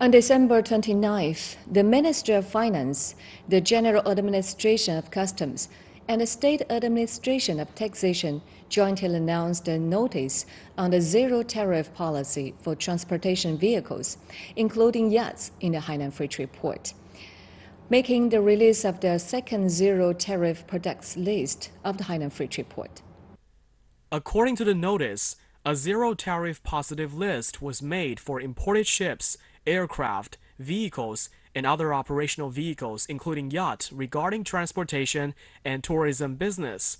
On December 29th, the Ministry of Finance, the General Administration of Customs, and the State Administration of Taxation jointly announced a notice on the zero tariff policy for transportation vehicles, including yachts, in the Hainan Free Trade Port, making the release of the second zero tariff products list of the Hainan Free Trade Port. According to the notice, a zero tariff positive list was made for imported ships aircraft, vehicles, and other operational vehicles, including yacht, regarding transportation and tourism business.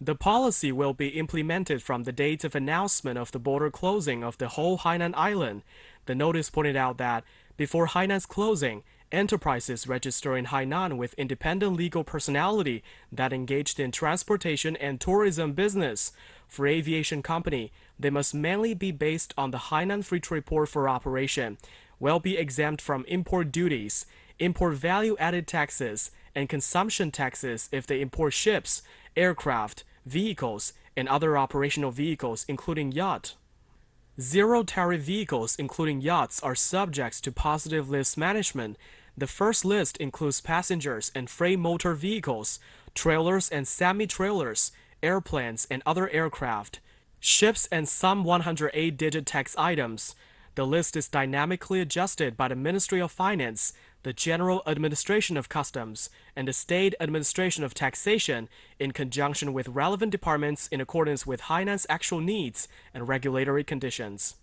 The policy will be implemented from the date of announcement of the border closing of the whole Hainan Island. The notice pointed out that before Hainan's closing, enterprises registered in Hainan with independent legal personality that engaged in transportation and tourism business. For aviation company, they must mainly be based on the Hainan Free Trade Port for operation will be exempt from import duties, import value added taxes, and consumption taxes if they import ships, aircraft, vehicles, and other operational vehicles, including yacht. Zero tariff vehicles, including yachts, are subject to positive list management. The first list includes passengers and freight motor vehicles, trailers and semi trailers, airplanes and other aircraft, ships, and some 108 digit tax items. The list is dynamically adjusted by the Ministry of Finance, the General Administration of Customs, and the State Administration of Taxation in conjunction with relevant departments in accordance with Hainan's actual needs and regulatory conditions.